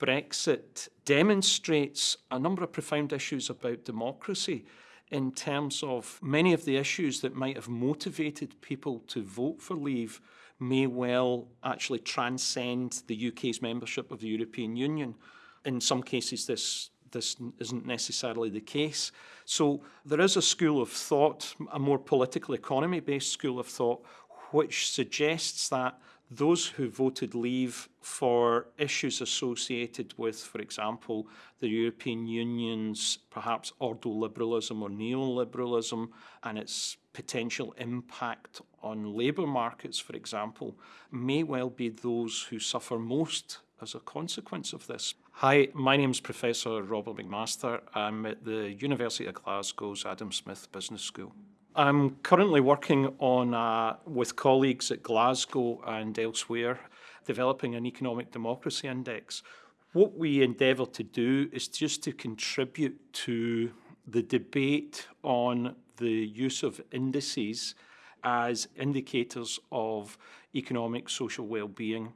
Brexit demonstrates a number of profound issues about democracy in terms of many of the issues that might have motivated people to vote for leave may well actually transcend the UK's membership of the European Union. In some cases, this this isn't necessarily the case. So there is a school of thought, a more political economy-based school of thought, which suggests that those who voted leave for issues associated with, for example, the European Union's perhaps ordoliberalism or neoliberalism and its potential impact on labour markets, for example, may well be those who suffer most as a consequence of this. Hi, my name is Professor Robert McMaster. I'm at the University of Glasgow's Adam Smith Business School. I'm currently working on, uh, with colleagues at Glasgow and elsewhere, developing an economic democracy index. What we endeavour to do is just to contribute to the debate on the use of indices as indicators of economic social well-being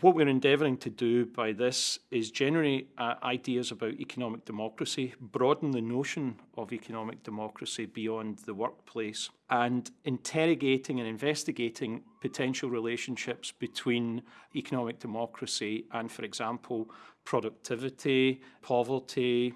what we're endeavouring to do by this is generate uh, ideas about economic democracy, broaden the notion of economic democracy beyond the workplace, and interrogating and investigating potential relationships between economic democracy and, for example, productivity, poverty,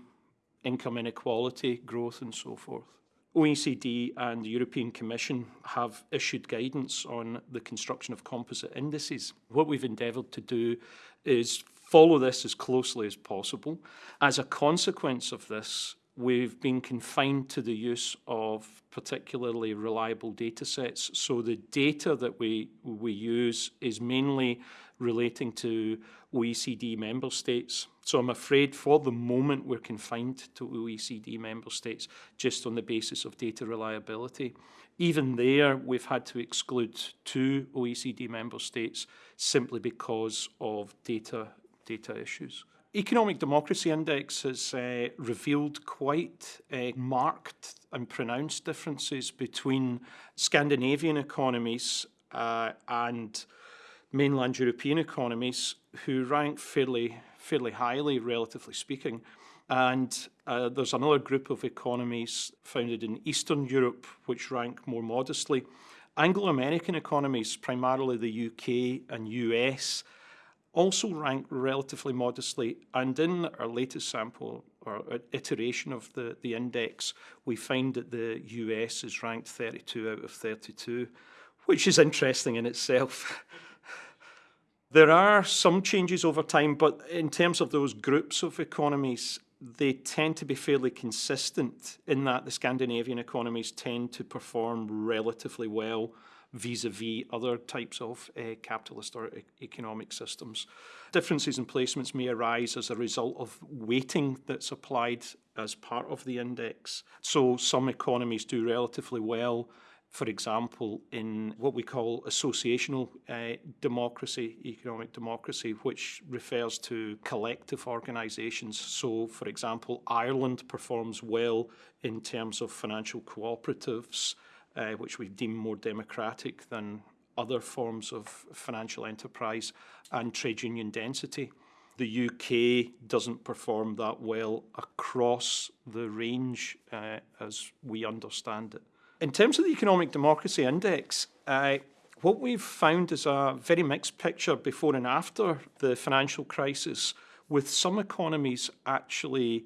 income inequality, growth, and so forth. OECD and the European Commission have issued guidance on the construction of composite indices. What we've endeavoured to do is follow this as closely as possible. As a consequence of this, we've been confined to the use of particularly reliable data sets. So the data that we, we use is mainly relating to OECD member states. So I'm afraid for the moment we're confined to OECD member states just on the basis of data reliability. Even there, we've had to exclude two OECD member states simply because of data, data issues. Economic Democracy Index has uh, revealed quite uh, marked and pronounced differences between Scandinavian economies uh, and mainland European economies who rank fairly, fairly highly, relatively speaking. And uh, there's another group of economies founded in Eastern Europe which rank more modestly. Anglo-American economies, primarily the UK and US, also rank relatively modestly. And in our latest sample or iteration of the, the index, we find that the US is ranked 32 out of 32, which is interesting in itself. there are some changes over time, but in terms of those groups of economies, they tend to be fairly consistent in that the Scandinavian economies tend to perform relatively well vis-a-vis -vis other types of uh, capitalist or e economic systems. Differences in placements may arise as a result of weighting that's applied as part of the index. So some economies do relatively well for example, in what we call associational uh, democracy, economic democracy, which refers to collective organisations. So, for example, Ireland performs well in terms of financial cooperatives, uh, which we deem more democratic than other forms of financial enterprise and trade union density. The UK doesn't perform that well across the range uh, as we understand it. In terms of the Economic Democracy Index, uh, what we've found is a very mixed picture before and after the financial crisis, with some economies actually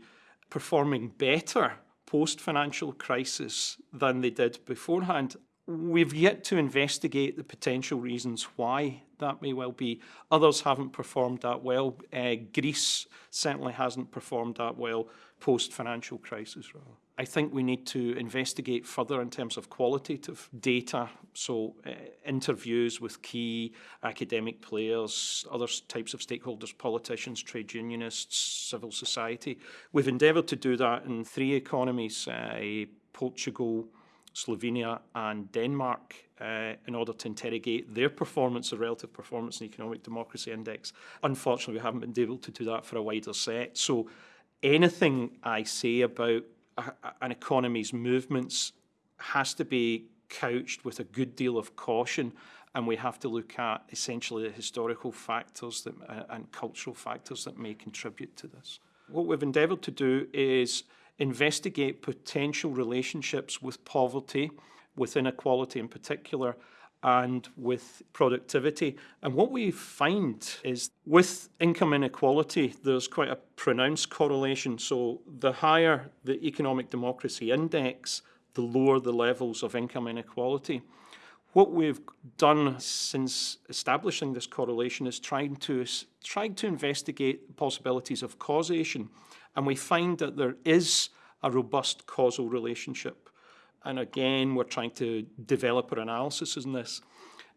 performing better post-financial crisis than they did beforehand. We've yet to investigate the potential reasons why that may well be. Others haven't performed that well. Uh, Greece certainly hasn't performed that well post-financial crisis. Rather. I think we need to investigate further in terms of qualitative data, so uh, interviews with key academic players, other types of stakeholders, politicians, trade unionists, civil society. We've endeavoured to do that in three economies, uh, Portugal, Slovenia and Denmark uh, in order to interrogate their performance, the relative performance in the Economic Democracy Index. Unfortunately, we haven't been able to do that for a wider set. So anything I say about an economy's movements has to be couched with a good deal of caution and we have to look at essentially the historical factors that, uh, and cultural factors that may contribute to this. What we've endeavoured to do is investigate potential relationships with poverty, with inequality in particular, and with productivity. And what we find is with income inequality, there's quite a pronounced correlation. So the higher the economic democracy index, the lower the levels of income inequality. What we've done since establishing this correlation is trying to, trying to investigate possibilities of causation. And we find that there is a robust causal relationship and again, we're trying to develop our analysis in this.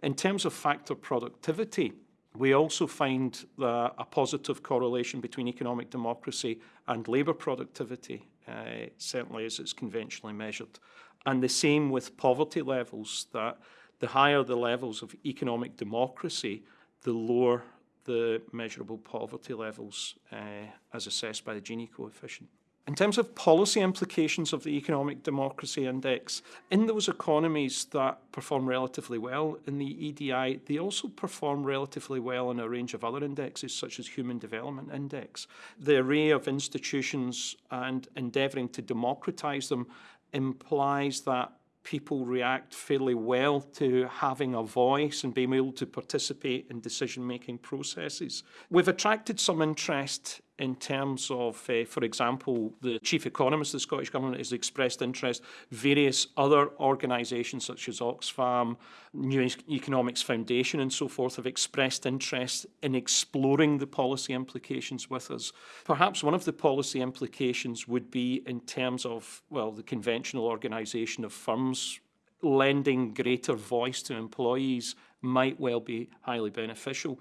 In terms of factor productivity, we also find a positive correlation between economic democracy and labour productivity, uh, certainly as it's conventionally measured. And the same with poverty levels, that the higher the levels of economic democracy, the lower the measurable poverty levels uh, as assessed by the Gini coefficient. In terms of policy implications of the Economic Democracy Index, in those economies that perform relatively well in the EDI, they also perform relatively well in a range of other indexes, such as Human Development Index. The array of institutions and endeavouring to democratise them implies that people react fairly well to having a voice and being able to participate in decision-making processes. We've attracted some interest in terms of, uh, for example, the chief economist of the Scottish Government has expressed interest. Various other organisations such as Oxfam, New Economics Foundation and so forth have expressed interest in exploring the policy implications with us. Perhaps one of the policy implications would be in terms of, well, the conventional organisation of firms lending greater voice to employees might well be highly beneficial.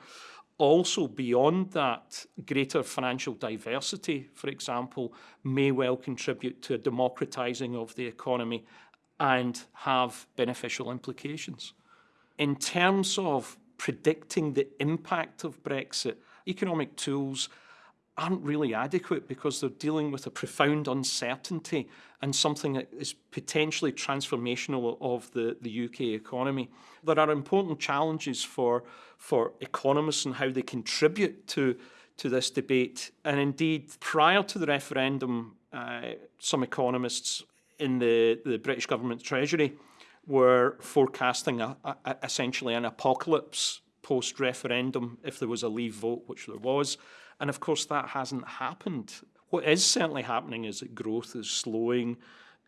Also, beyond that, greater financial diversity, for example, may well contribute to a democratising of the economy and have beneficial implications. In terms of predicting the impact of Brexit, economic tools aren't really adequate because they're dealing with a profound uncertainty and something that is potentially transformational of the, the UK economy. There are important challenges for, for economists and how they contribute to, to this debate. And indeed, prior to the referendum, uh, some economists in the, the British government treasury were forecasting a, a, essentially an apocalypse post-referendum if there was a leave vote, which there was. And of course, that hasn't happened. What is certainly happening is that growth is slowing,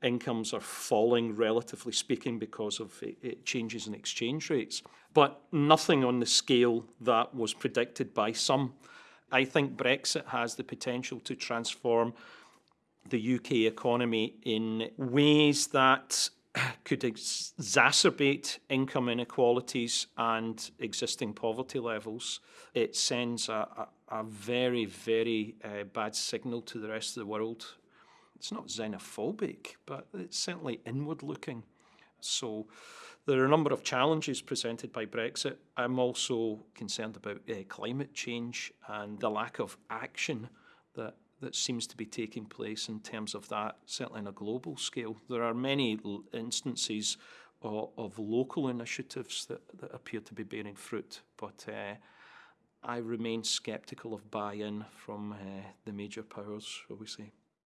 incomes are falling, relatively speaking, because of it, it changes in exchange rates. But nothing on the scale that was predicted by some. I think Brexit has the potential to transform the UK economy in ways that could exacerbate income inequalities and existing poverty levels. It sends a, a, a very, very uh, bad signal to the rest of the world. It's not xenophobic, but it's certainly inward looking. So there are a number of challenges presented by Brexit. I'm also concerned about uh, climate change and the lack of action that that seems to be taking place in terms of that, certainly on a global scale. There are many instances of, of local initiatives that, that, appear to be bearing fruit, but uh, I remain sceptical of buy-in from uh, the major powers, shall we say.